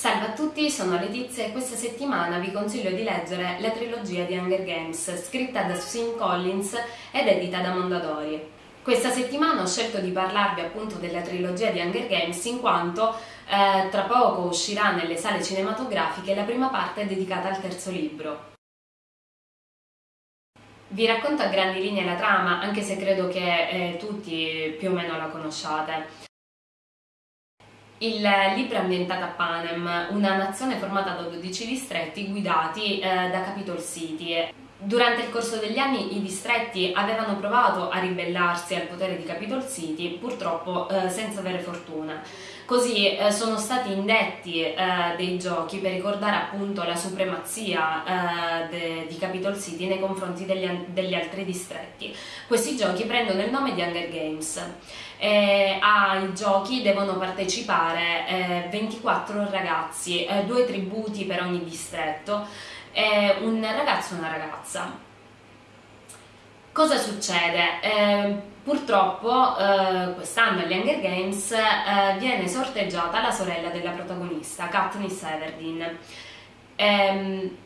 Salve a tutti, sono Letizia e questa settimana vi consiglio di leggere la trilogia di Hunger Games, scritta da Susan Collins ed edita da Mondadori. Questa settimana ho scelto di parlarvi appunto della trilogia di Hunger Games in quanto eh, tra poco uscirà nelle sale cinematografiche la prima parte dedicata al terzo libro. Vi racconto a grandi linee la trama, anche se credo che eh, tutti più o meno la conosciate. Il libro è ambientato a Panem, una nazione formata da 12 distretti guidati eh, da Capitol City. Durante il corso degli anni i distretti avevano provato a ribellarsi al potere di Capitol City, purtroppo eh, senza avere fortuna. Così eh, sono stati indetti eh, dei giochi per ricordare appunto la supremazia eh, de, di Capitol City nei confronti degli, degli, altri distretti. Questi giochi prendono il nome di Hunger Games. ai giochi devono partecipare 24 eh, ragazzi, eh, due tributi per ogni distretto, un ragazzo e una ragazza. Cosa succede? Eh, purtroppo eh, quest'anno agli Hunger Games eh, viene sorteggiata la sorella della protagonista, Katniss Everdeen. Ehm,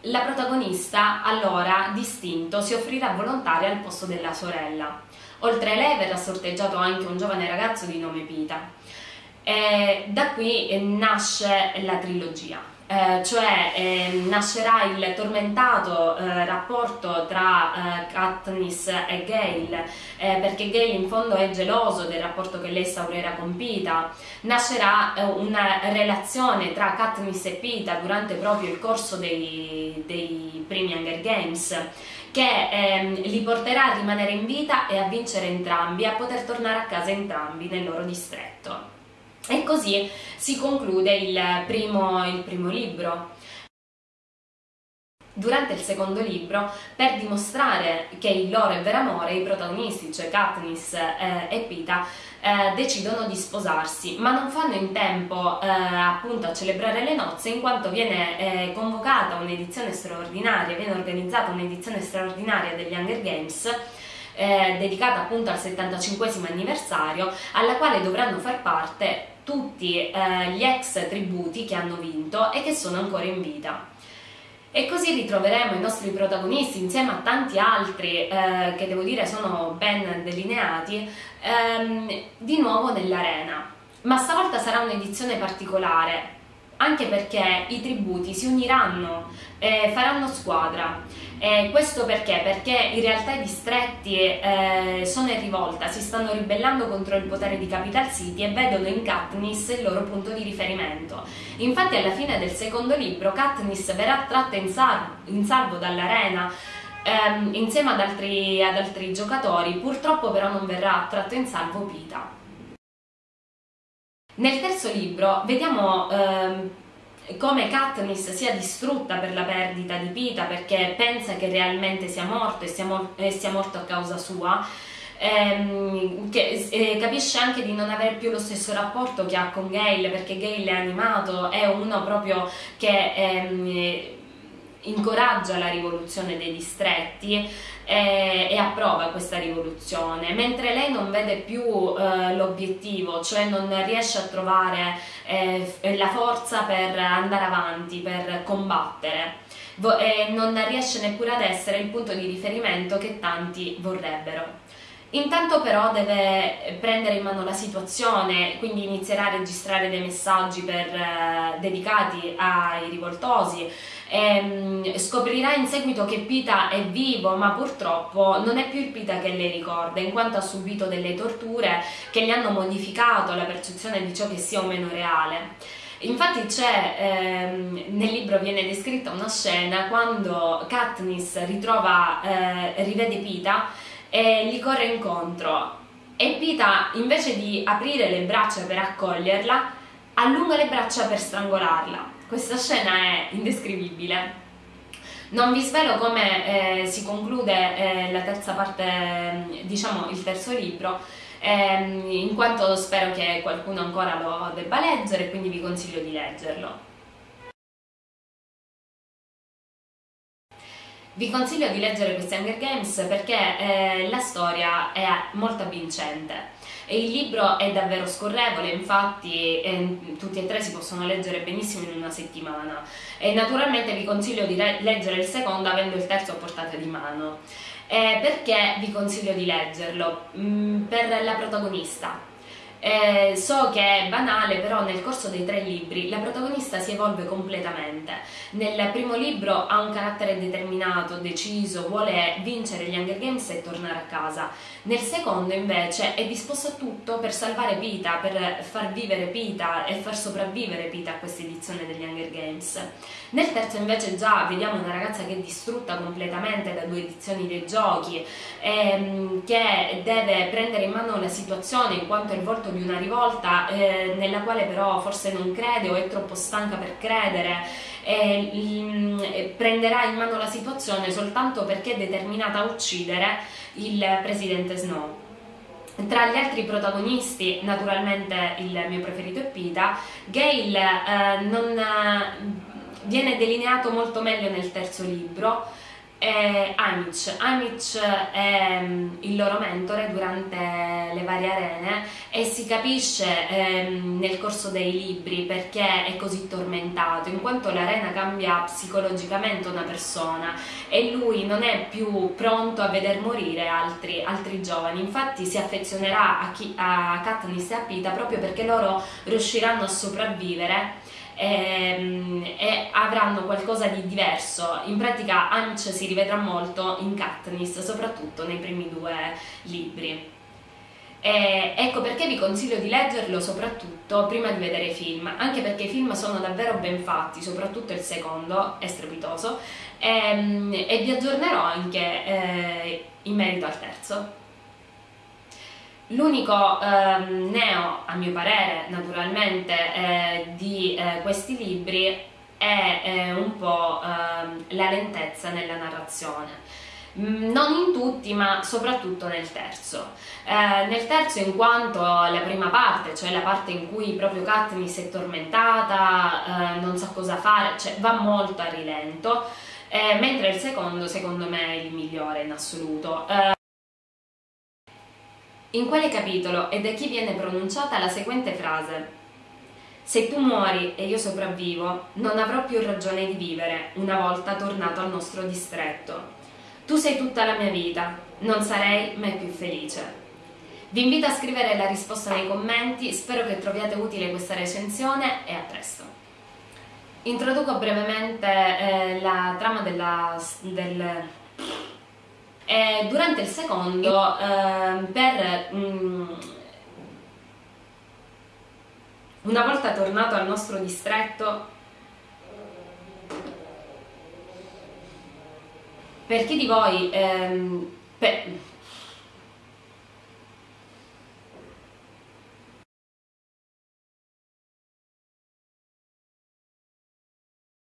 la protagonista allora, distinto, si offrirà volontaria al posto della sorella. Oltre a lei verrà sorteggiato anche un giovane ragazzo di nome Pita. da qui nasce la trilogia eh, cioè eh, nascerà il tormentato eh, rapporto tra eh, Katniss e Gale, eh, perché Gale in fondo è geloso del rapporto che lei instaurerà con Pita, nascerà una relazione tra Katniss e Pita durante proprio il corso dei, dei primi Hunger Games che ehm, li porterà a rimanere in vita e a vincere entrambi, a poter tornare a casa entrambi nel loro distretto. E così si conclude il primo, il primo libro. Durante il secondo libro, per dimostrare che il loro è vero amore, i protagonisti, cioè Katniss eh, e Pita, eh, decidono di sposarsi, ma non fanno in tempo eh, appunto a celebrare le nozze in quanto viene eh, convocata un'edizione straordinaria, viene organizzata un'edizione straordinaria degli Hunger Games eh, dedicata appunto al 75 anniversario, alla quale dovranno far parte tutti eh, gli ex tributi che hanno vinto e che sono ancora in vita. E così ritroveremo i nostri protagonisti insieme a tanti altri eh, che devo dire sono ben delineati ehm, di nuovo nell'arena. Ma stavolta sarà un'edizione particolare anche perché i tributi si uniranno, eh, faranno squadra. Eh, questo perché? Perché in realtà i distretti eh, sono in rivolta, si stanno ribellando contro il potere di Capital City e vedono in Katniss il loro punto di riferimento. Infatti alla fine del secondo libro Katniss verrà tratta in, salvo, in salvo dall'arena ehm, insieme ad altri, ad altri giocatori, purtroppo però non verrà tratto in salvo Pita. Nel terzo libro vediamo ehm, come Katniss sia distrutta per la perdita di Pita perché pensa che realmente sia morto e sia, mor e sia morto a causa sua. Ehm, che, eh, capisce anche di non avere più lo stesso rapporto che ha con Gale perché Gale è animato, è uno proprio che ehm, incoraggia la rivoluzione dei distretti e, e, approva questa rivoluzione, mentre lei non vede più eh, l'obiettivo, cioè non riesce a trovare eh, la forza per andare avanti, per combattere e non riesce neppure ad essere il punto di riferimento che tanti vorrebbero. Intanto però deve prendere in mano la situazione, quindi inizierà a registrare dei messaggi per, eh, dedicati ai rivoltosi, ehm, scoprirà in seguito che Pita è vivo, ma purtroppo non è più il Pita che lei ricorda, in quanto ha subito delle torture che gli hanno modificato la percezione di ciò che sia o meno reale. Infatti c'è, ehm, nel libro viene descritta una scena quando Katniss ritrova, eh, rivede Pita e gli corre incontro e Pita invece di aprire le braccia per accoglierla allunga le braccia per strangolarla. Questa scena è indescrivibile. Non vi svelo come eh, si conclude eh, la terza parte, diciamo il terzo libro, ehm, in quanto spero che qualcuno ancora lo debba leggere, quindi vi consiglio di leggerlo. Vi consiglio di leggere questi Hunger Games perché eh, la storia è molto avvincente E il libro è davvero scorrevole, infatti eh, tutti e tre si possono leggere benissimo in una settimana. E naturalmente vi consiglio di leggere il secondo avendo il terzo a portata di mano. Eh, perché vi consiglio di leggerlo? Mm, per la protagonista, eh, so che è banale, però nel corso dei tre libri la protagonista si evolve completamente. Nel primo libro ha un carattere determinato, deciso, vuole vincere gli Hunger Games e tornare a casa. Nel secondo invece è disposto a tutto per salvare Pita, per far vivere Pita e far sopravvivere Pita a questa edizione degli Hunger Games. Nel terzo invece già vediamo una ragazza che è distrutta completamente da due edizioni dei giochi, ehm, che deve prendere in mano la situazione in quanto è il volto di una rivolta eh, nella quale però forse non crede o è troppo stanca per credere e, mh, prenderà in mano la situazione soltanto perché è determinata a uccidere il presidente Snow. Tra gli altri protagonisti, naturalmente il mio preferito è Pita, Gail eh, non, eh, viene delineato molto meglio nel terzo libro, è Amic. È um, il loro mentore durante le varie arene e si capisce um, nel corso dei libri perché è così tormentato, in quanto l'arena cambia psicologicamente una persona e lui non è più pronto a veder morire altri, altri giovani, infatti si affezionerà a, chi, a Katniss e a Pita proprio perché loro riusciranno a sopravvivere e, ehm, e, avranno qualcosa di diverso. In pratica Anch si rivedrà molto in Katniss, soprattutto nei primi due libri. E ecco perché vi consiglio di leggerlo soprattutto prima di vedere i film, anche perché i film sono davvero ben fatti, soprattutto il secondo è strepitoso, e, ehm, e vi aggiornerò anche eh, in merito al terzo. L'unico ehm, neo, a mio parere, naturalmente, eh, di eh, questi libri è eh, un po' ehm, la lentezza nella narrazione. Mm, non in tutti, ma soprattutto nel terzo. Eh, nel terzo, in quanto la prima parte, cioè la parte in cui proprio Katniss è tormentata, eh, non sa cosa fare, cioè va molto a rilento, eh, mentre il secondo, secondo me, è il migliore in assoluto. In quale capitolo e da chi viene pronunciata la seguente frase? Se tu muori e io sopravvivo, non avrò più ragione di vivere una volta tornato al nostro distretto. Tu sei tutta la mia vita, non sarei mai più felice. Vi invito a scrivere la risposta nei commenti, spero che troviate utile questa recensione e a presto. Introduco brevemente eh, la trama della, del e durante il secondo, eh, per mh, mm, una volta tornato al nostro distretto, per chi di voi, ehm, per,